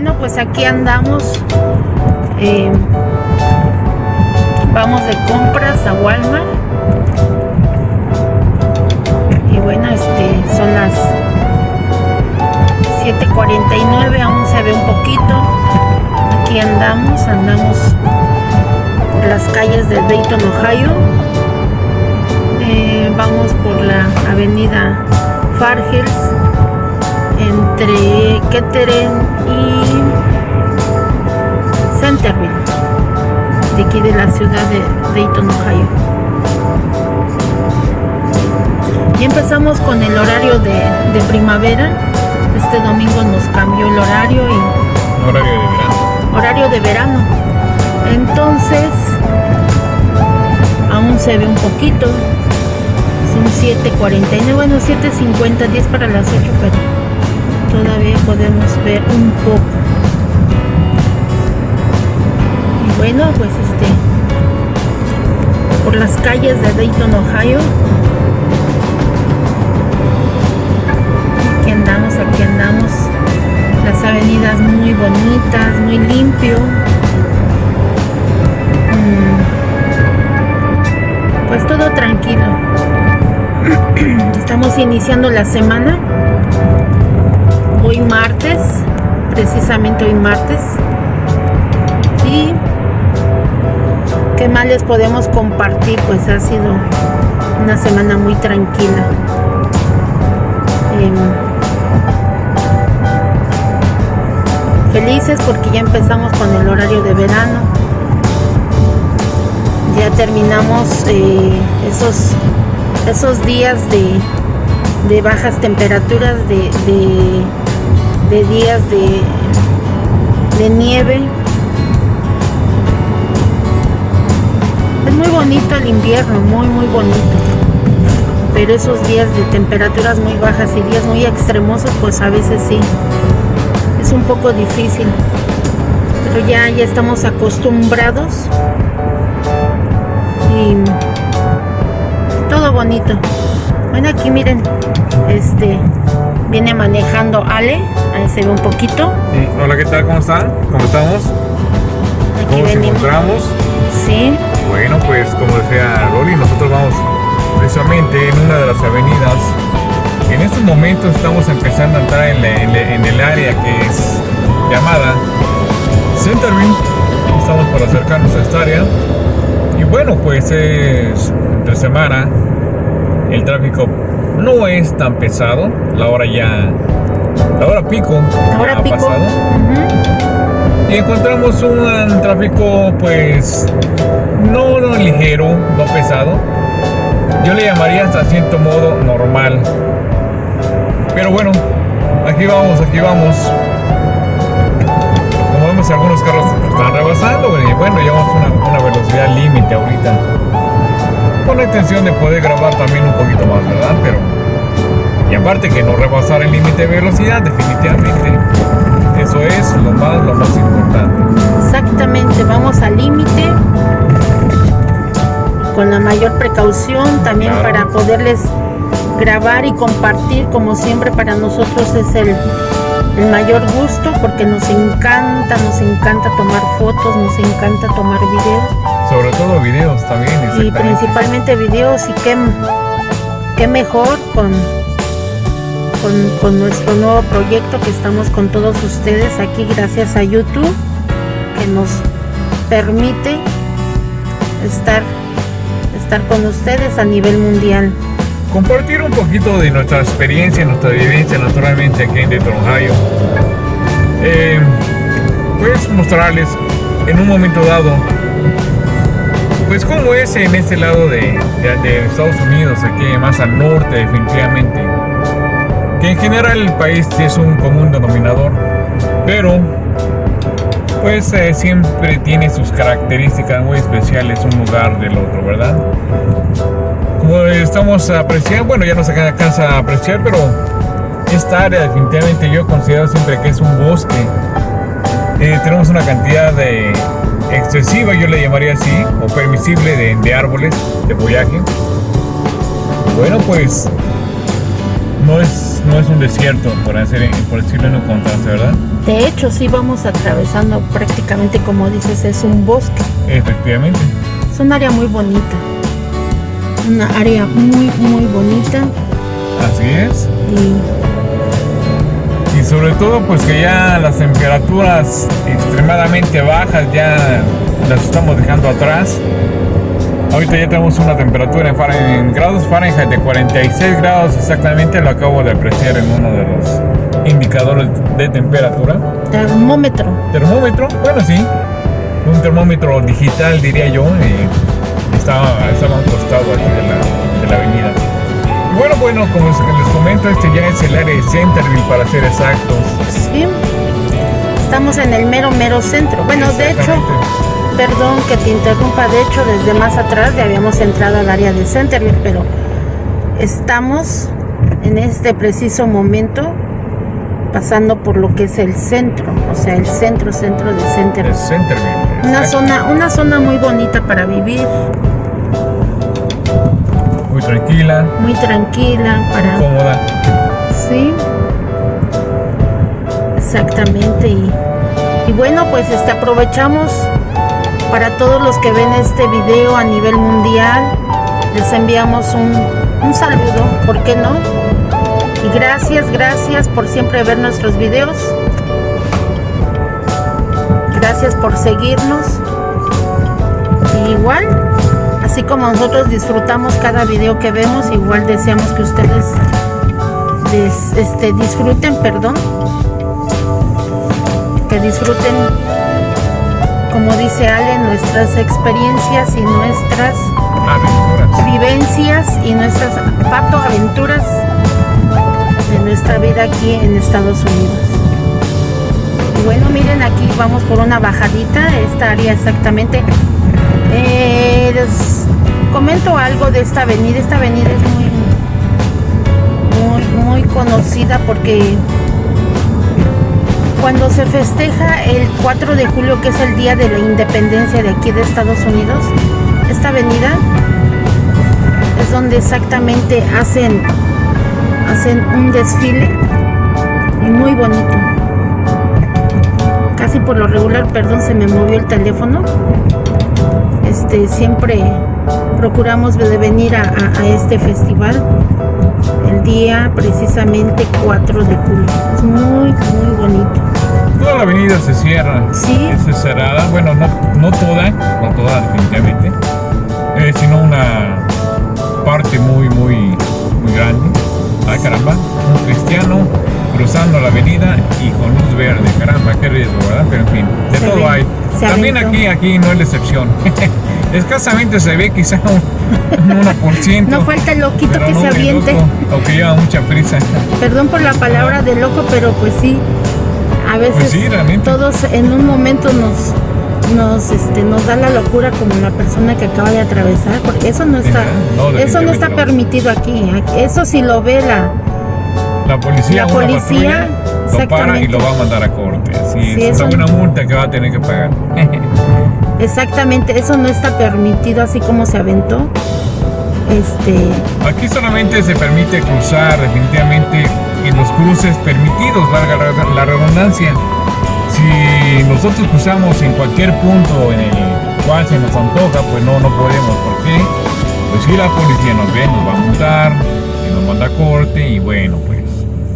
bueno, pues aquí andamos. Eh, vamos de compras a Walmart. Y bueno, este son las 7.49, aún se ve un poquito. Aquí andamos, andamos por las calles de Dayton, Ohio. Eh, vamos por la avenida Far Hills entre Kettering y Centerville, de aquí de la ciudad de Dayton, Ohio. Y empezamos con el horario de, de primavera. Este domingo nos cambió el horario y... Horario de verano. Horario de verano. Entonces, aún se ve un poquito. Son 7.49, bueno 7.50, 10 para las 8, pero todavía podemos ver un poco. Y bueno pues este por las calles de Dayton Ohio. Aquí andamos aquí andamos. Las avenidas muy bonitas muy limpio. Mm. pues todo tranquilo. Estamos iniciando la semana hoy martes, precisamente hoy martes. Y qué más les podemos compartir, pues ha sido una semana muy tranquila. Em, felices porque ya empezamos con el horario de verano. Ya terminamos eh, esos, esos días de, de bajas temperaturas, de, de días de, de nieve. Es muy bonito el invierno, muy muy bonito. Pero esos días de temperaturas muy bajas y días muy extremosos, pues a veces sí. Es un poco difícil. Pero ya, ya estamos acostumbrados. Y todo bonito. Bueno, aquí miren, este viene manejando Ale Ahí se ve un poquito. Hola, ¿qué tal? ¿Cómo están? ¿Cómo estamos? ¿Cómo nos encontramos? Sí. Bueno, pues como decía Loli, nosotros vamos precisamente en una de las avenidas. En estos momentos estamos empezando a entrar en, el área que es llamada Centerville. Estamos por acercarnos a esta área. Y bueno, pues es entre semana. El tráfico no es tan pesado. La hora ya Ahora pico. Ahora pico. Pasado. Y encontramos un tráfico pues no, no ligero, no pesado. Yo le llamaría hasta cierto modo normal. Pero bueno, aquí vamos, aquí vamos. Como vemos algunos carros están rebasando y bueno, llevamos una, una velocidad límite ahorita. La intención de poder grabar también un poquito más, ¿verdad? Pero y aparte que no rebasar el límite de velocidad, definitivamente. Eso es lo más, lo más importante. Exactamente, vamos al límite con la mayor precaución también para poderles grabar y compartir como siempre para nosotros es el, el, mayor gusto porque nos encanta, nos encanta tomar fotos, nos encanta tomar videos. Sobre todo videos también. Y principalmente videos y qué, qué mejor con con, nuestro nuevo proyecto que estamos con todos ustedes aquí gracias a YouTube que nos permite estar, estar con ustedes a nivel mundial. Compartir un poquito de nuestra experiencia, nuestra vivencia naturalmente aquí en Dayton, Ohio. Eh, pues mostrarles en un momento dado pues cómo es en este lado de, Estados Unidos, aquí más al norte definitivamente que en general el país es un común denominador, pero pues eh, siempre tiene sus características muy especiales un lugar del otro, ¿verdad? Como estamos apreciando, bueno ya no se alcanza a apreciar, pero esta área definitivamente yo considero siempre que es un bosque. Eh, tenemos una cantidad de excesiva, yo le llamaría así, o permisible de, de árboles, de follaje. Bueno, pues no es, no es un desierto, por, hacer, por decirlo en un contraste, ¿verdad? De hecho, sí vamos atravesando prácticamente, como dices, es un bosque. Efectivamente. Es un área muy bonita. Una área muy, muy bonita. Así es. Y sobre todo pues que ya las temperaturas extremadamente bajas ya las estamos dejando atrás. Ahorita ya tenemos una temperatura en, Fahrenheit- en grados Fahrenheit de 46 grados exactamente, lo acabo de apreciar en uno de los indicadores de temperatura. termómetro. Termómetro, bueno sí, un termómetro digital diría yo, eh, estaba, estaba a un costado aquí de la, de la avenida. Bueno, bueno, como les comento, este ya es el área de Centerville para ser exactos. Sí. Estamos en el mero, mero centro. Bueno, de hecho, perdón que te interrumpa, de hecho, desde más atrás ya habíamos entrado al área de Centerville, pero estamos en este preciso momento pasando por lo que es el centro, o sea, el centro, centro de Centerville. Centerville. Una zona, una zona muy bonita para vivir, muy tranquila, para cómoda. Sí, exactamente. Y, y bueno, pues este, aprovechamos para todos los que ven este video a nivel mundial. Les enviamos un, un saludo, ¿por qué no? Y gracias, gracias por siempre ver nuestros videos. Gracias por seguirnos. Y igual, así como nosotros disfrutamos cada video que vemos, igual deseamos que ustedes des- este, disfruten, perdón, que disfruten, como dice Ale, nuestras experiencias y nuestras Aventuras. vivencias y nuestras pato aventuras de nuestra vida aquí en Estados Unidos. Bueno, miren aquí vamos por una bajadita, esta área exactamente. Les comento algo de esta avenida. Esta avenida es muy, muy, muy conocida porque cuando se festeja el 4 de julio, que es el día de la independencia de aquí de Estados Unidos, esta avenida es donde exactamente hacen, hacen un desfile muy bonito. Casi por lo regular, perdón, se me movió el teléfono. Este, siempre procuramos de venir a, a- a este festival el día precisamente 4 de julio. Es muy, muy bonito. Toda la avenida se cierra. Sí. Es cerrada. Bueno, no, no toda, no toda definitivamente. eh, sino una parte muy, muy, muy grande. Ay, caramba. Un cristiano cruzando la avenida y con luz verde. Caramba, qué riesgo, ¿verdad? Pero en fin, También aventó. aquí, aquí no es la excepción. Escasamente se ve quizá un, un 1%. No falta el loquito que no se aviente. loco, o que lleva mucha prisa. Perdón por la palabra de loco, pero pues sí, a veces Pues sí, realmente. todos en un momento nos nos este nos da la locura como la persona que acaba de atravesar, porque eso no está No, eso no está permitido aquí. Eso si lo ve la La policía, La policía, patrulla, lo para y lo va a mandar a corte. Sí, Sí, eso una multa que va a tener que pagar. exactamente, eso no está permitido así como se aventó. Este, Aquí solamente se permite cruzar definitivamente en los cruces permitidos, valga la- redundancia. Si nosotros cruzamos en cualquier punto en el cual se nos antoja, pues no, no podemos. ¿Por qué? Pues si la policía nos ve, nos va a multar, y nos manda a corte y bueno, pues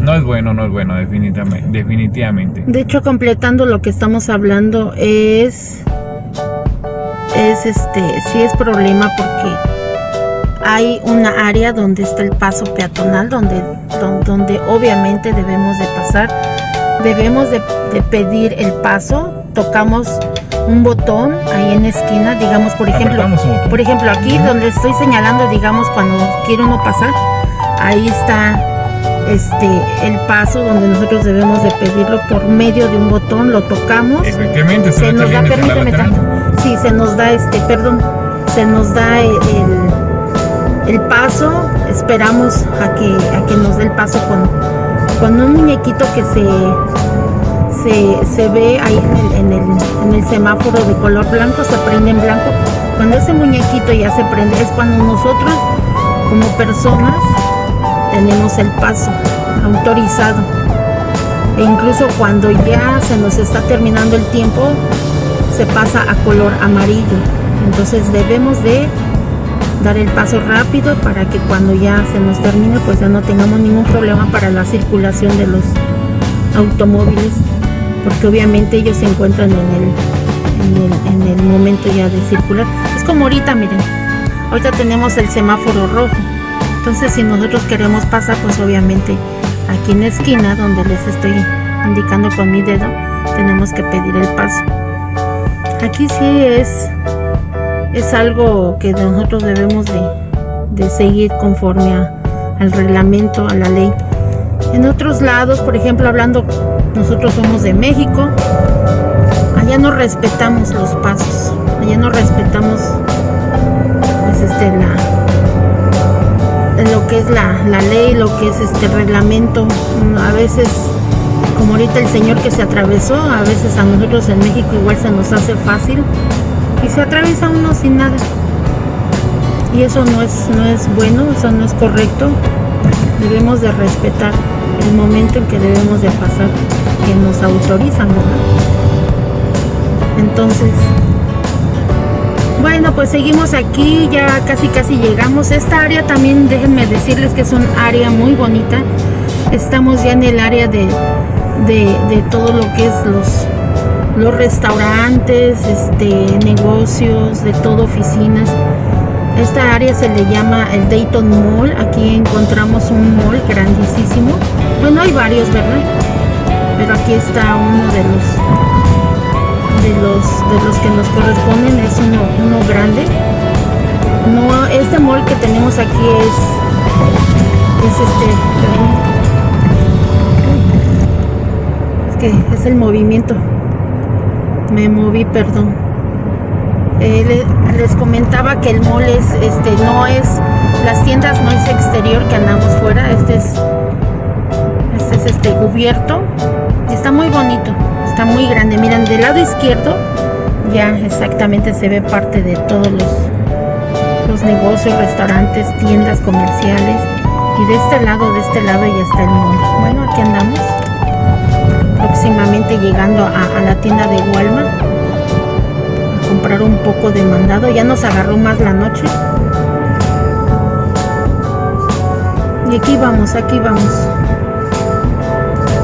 no es bueno, no es bueno definitivamente. definitivamente. De hecho, completando lo que estamos hablando es es este sí es problema porque hay una área donde está el paso peatonal donde don- donde, obviamente debemos de pasar debemos de, de pedir el paso tocamos un botón ahí en la esquina digamos por ejemplo por ejemplo aquí donde estoy señalando digamos cuando quiere uno pasar ahí está este el paso donde nosotros debemos de pedirlo por medio de un botón lo tocamos Efectivamente, se nos da permíteme tanto. sí se nos da este perdón se nos da el, el- el paso esperamos a que a que nos dé el paso con con un muñequito que se se, se ve ahí en el, en, el, en el semáforo de color blanco, se prende en blanco. Cuando ese muñequito ya se prende, es cuando nosotros, como personas, tenemos el paso autorizado. e incluso cuando ya se nos está terminando el tiempo se pasa a color amarillo. Entonces debemos de dar el paso rápido para que cuando ya se nos termine pues ya no tengamos ningún problema para la circulación de los automóviles porque obviamente ellos se encuentran en el, en el, momento ya de circular. Es como ahorita miren ahorita tenemos el semáforo rojo entonces si nosotros queremos pasar pues obviamente aquí en la esquina donde les estoy indicando con mi dedo tenemos que pedir el paso aquí sí es es algo que nosotros debemos de, seguir conforme al reglamento, a la ley. En otros lados, por ejemplo, hablando, nosotros somos de México, allá no respetamos los pasos, allá no respetamos pues este la que es la, la ley, lo que es este reglamento. A veces, como ahorita el señor que se atravesó, a veces a nosotros en México igual se nos hace fácil y se atraviesa uno sin nada. Y eso no es no es bueno eso no es correcto. Debemos de respetar el momento en que debemos de pasar que nos autorizan entonces bueno pues seguimos aquí ya casi casi llegamos esta área también déjenme decirles que es un área muy bonita estamos ya en el área de, de, de todo lo que es los los restaurantes, este, negocios, de todo, oficinas. Esta área se le llama el Dayton Mall. Aquí encontramos un mall grandísimo. Bueno, hay varios, ¿verdad? Pero aquí está uno de los de los de los que nos corresponden. Es uno, uno grande. No, este mall que tenemos aquí es es este, es que es el movimiento me moví, perdón. Eh, les comentaba que el mall es, este, no es, las tiendas no es exterior que andamos fuera, este es, este es este cubierto. Y está muy bonito, está muy grande. Miren, del lado izquierdo ya exactamente se ve parte de todos los, los negocios, restaurantes, tiendas comerciales. Y de este lado, de este lado ya está el mall. Bueno, aquí andamos próximamente llegando a, la tienda de Walmart a comprar un poco de mandado ya nos agarró más la noche y aquí vamos aquí vamos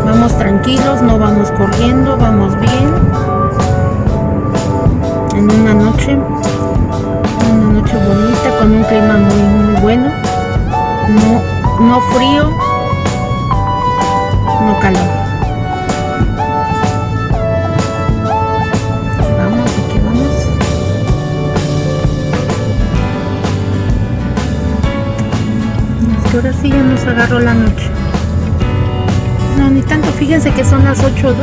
vamos tranquilos no vamos corriendo vamos bien. En una noche una noche bonita con un clima muy muy bueno. No no frío no calor. Ahora sí ya nos agarró la noche. Ni tanto, fíjense que son las 8.02.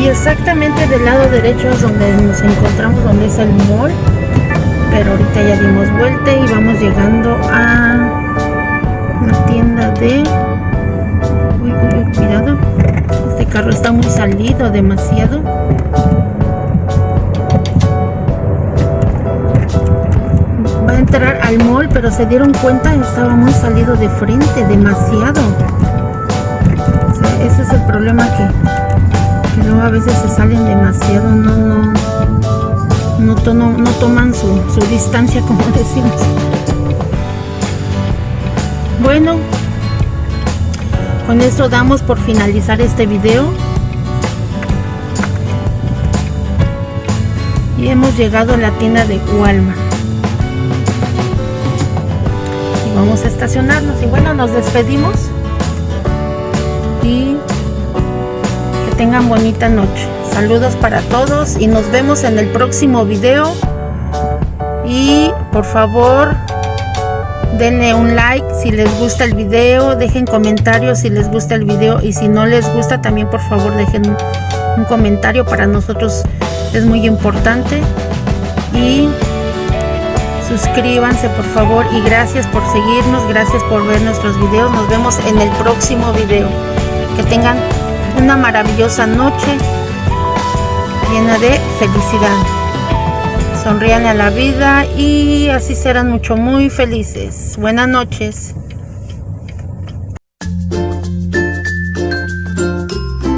Y exactamente del lado derecho es donde nos encontramos, donde es el mall. Pero ahorita ya dimos vuelta y vamos llegando a la tienda de... Uy, uy, cuidado carro está muy salido, demasiado. Entrar al mall, pero se dieron cuenta, estaba muy salido de frente, demasiado. ese es el problema que, luego a veces se salen demasiado, no, no, no, no toman su, su distancia, como decimos. Bueno, con esto damos por finalizar este video. Y hemos llegado a la tienda de Walmart. Vamos a estacionarnos. Y bueno, nos despedimos. Y que tengan bonita noche. Saludos para todos y nos vemos en el próximo video. Y por favor denle un like si les gusta el video, dejen comentarios si les gusta el video y si no les gusta también por favor dejen un comentario para nosotros es muy importante y suscríbanse por favor y gracias por seguirnos, gracias por ver nuestros videos, nos vemos en el próximo video, que tengan una maravillosa noche llena de felicidad. Sonrían a la vida y así serán mucho muy felices. Buenas noches.